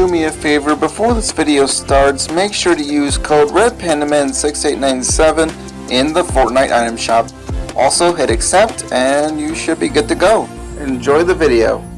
do me a favor, before this video starts, make sure to use code RedPandaman6897 in the Fortnite item shop. Also hit accept and you should be good to go. Enjoy the video.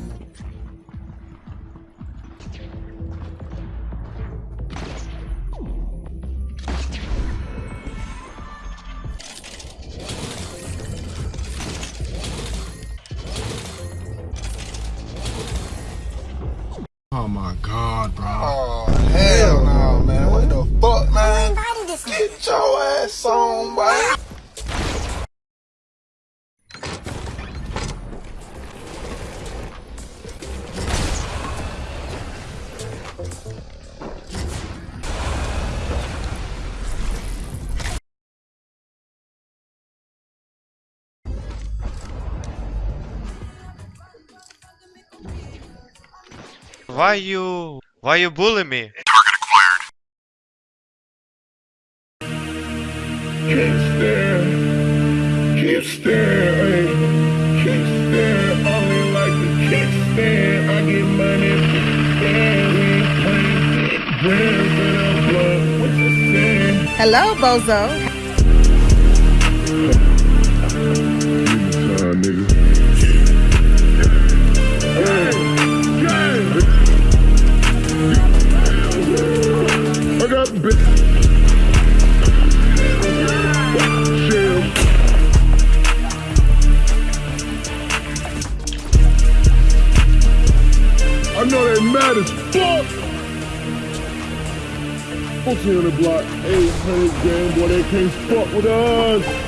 Why you why you bully me? Can't stand, can't stand, ay. can't. Only like the can't. I get money, stand. We ain't playing grams in our blood. What you saying? Hello, Bozo. Mad as fuck. 14 on the block, 800 game, boy, they can't fuck with us.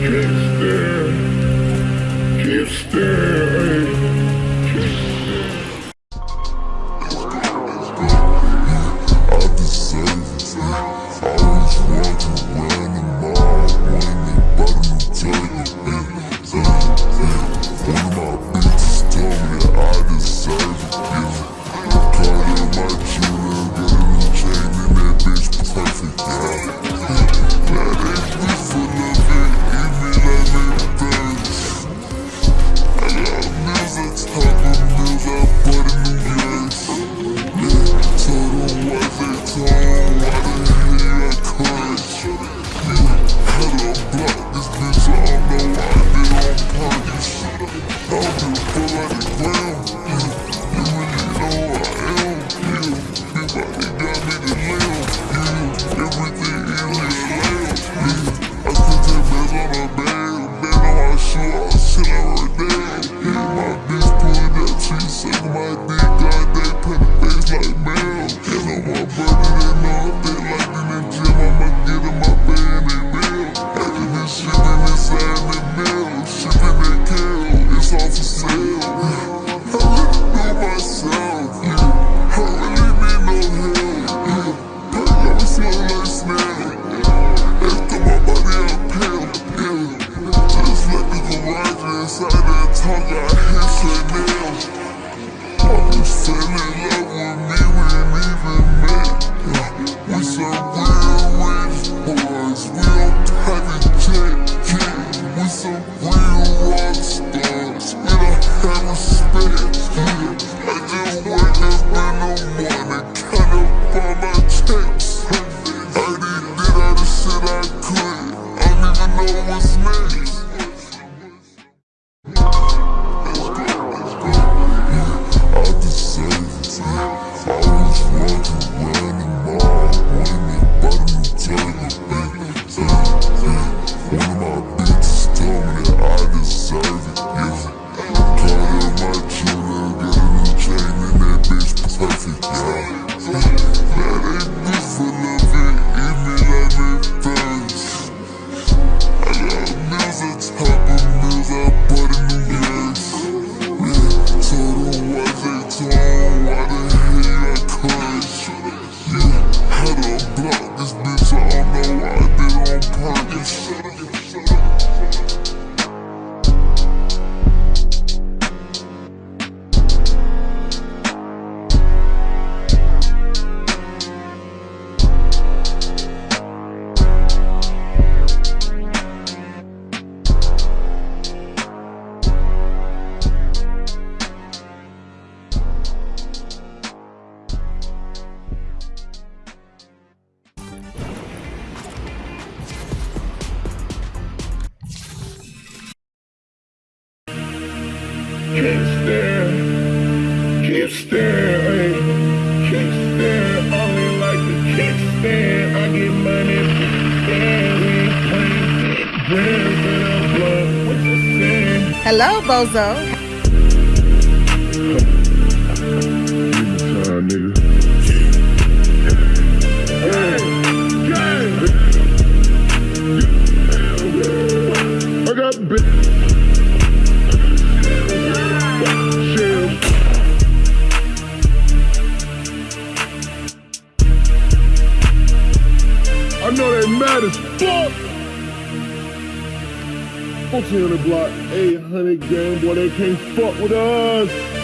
Can't stand. Legalzão. game, boy. They can't fuck with us.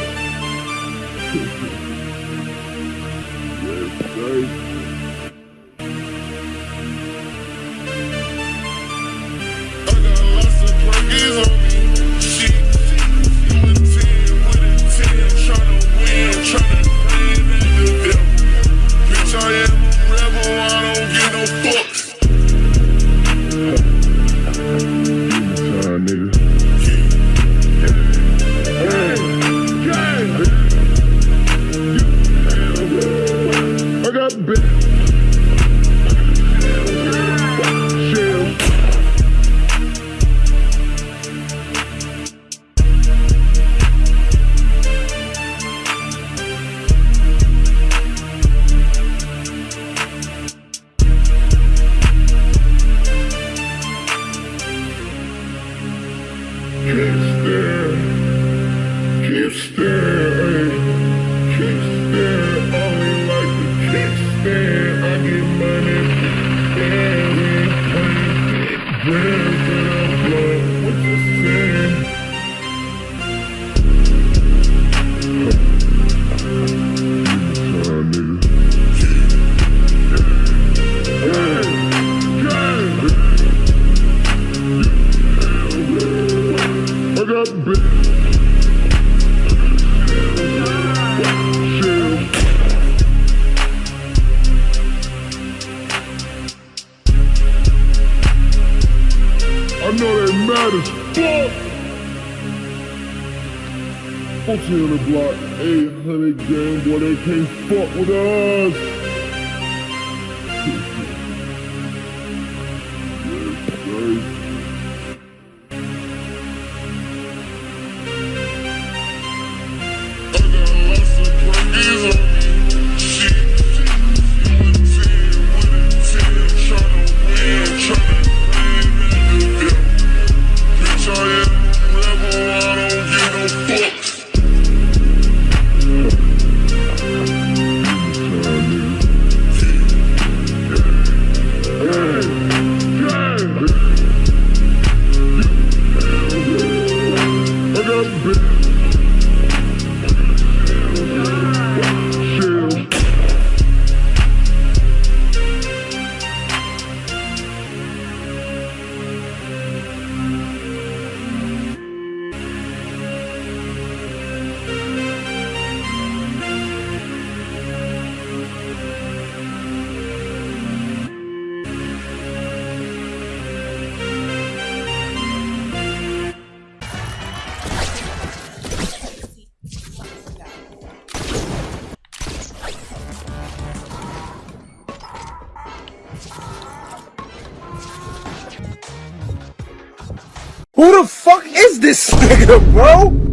Who the fuck is this nigga, bro?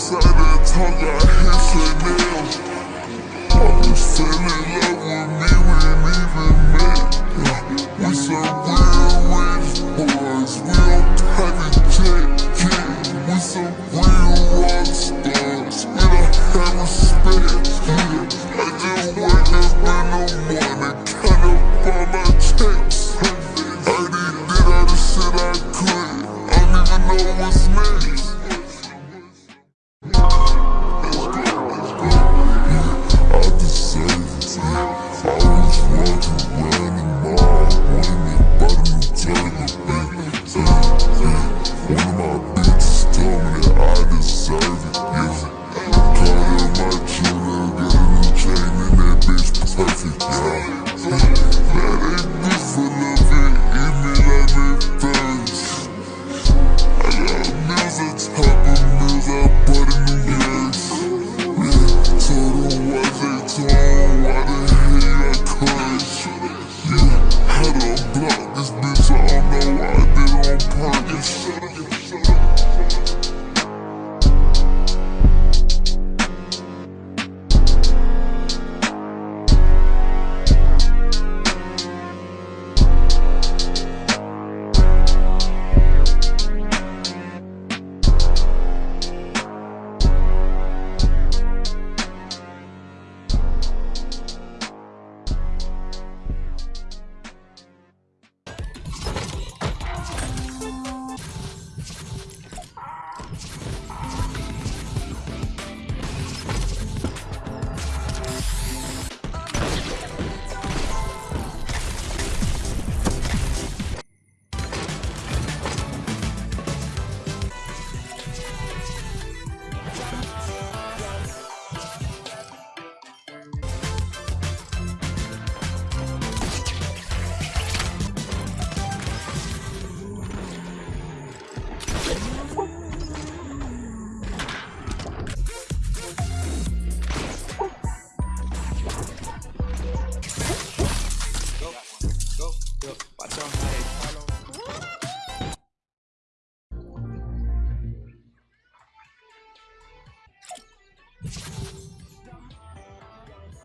It's like that tongue got hit Chanel. Are you still in love with me?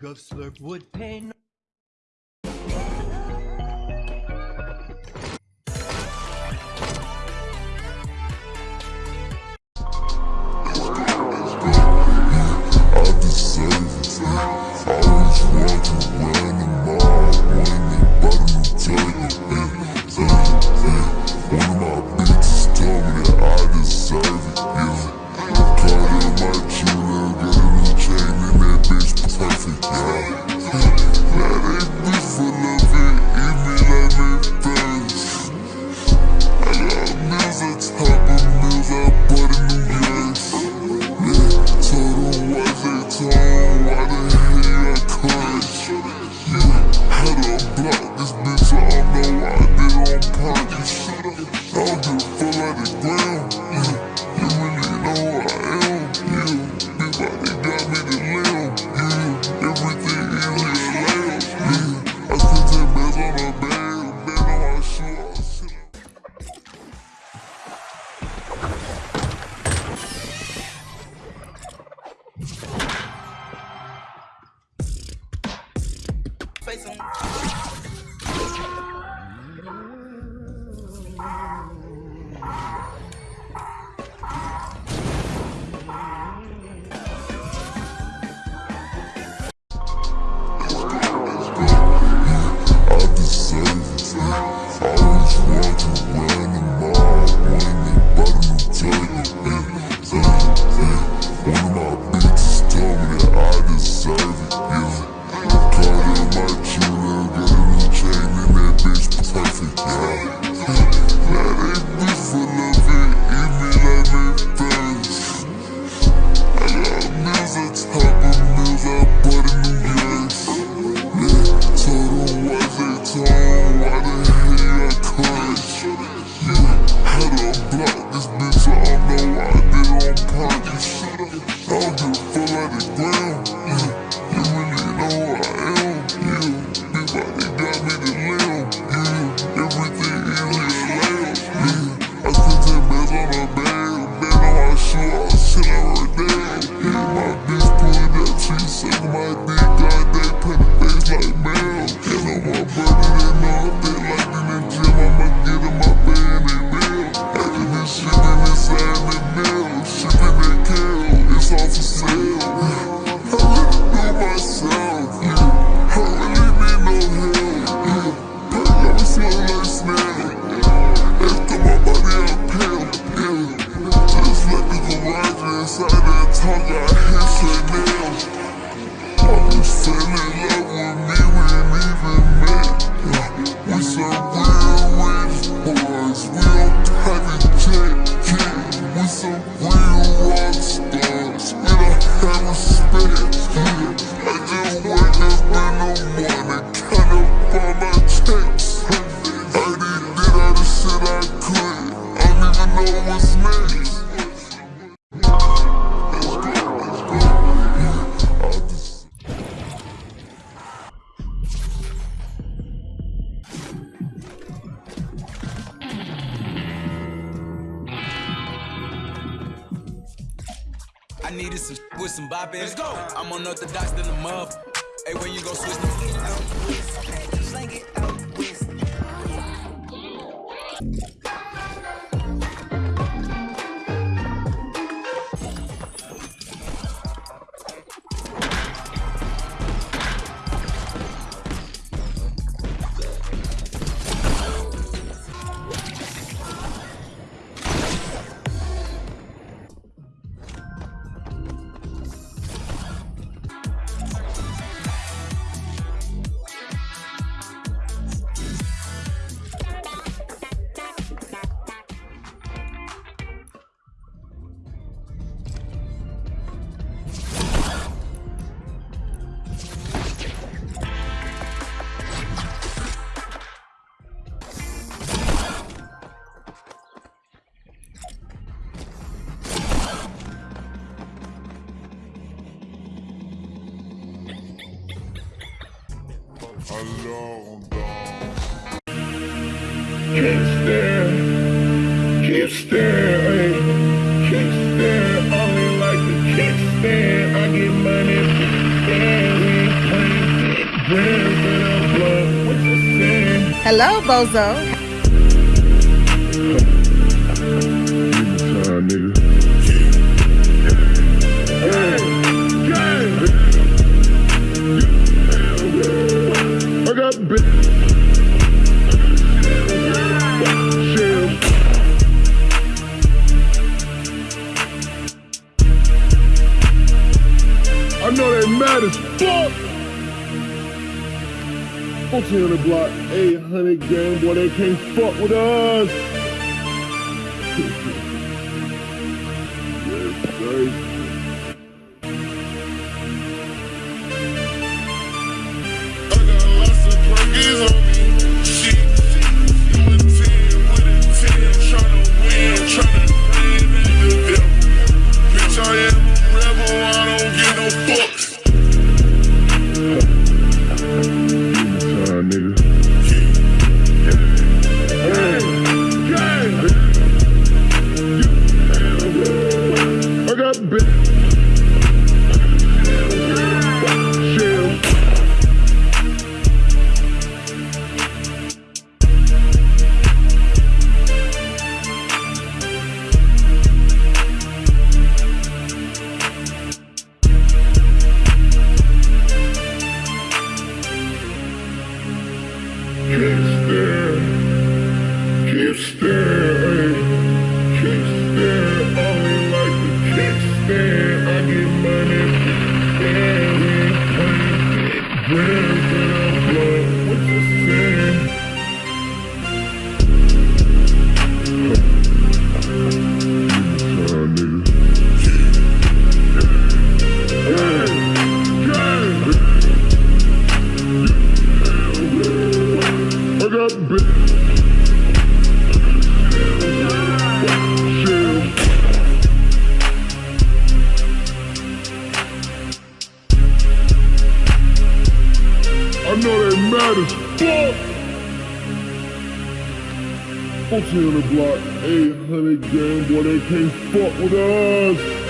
Of slurp would pay I I needed some with some bop Let's go. I'm unorthodox than the muff. Hey, when you go switch the go, bozo. I got bitch. I know they mad as fuck. 1400 block. 100 game, boy, they can't fuck with us. yes, sir. Gucci on the block, 800 game boy, they can't fuck with us.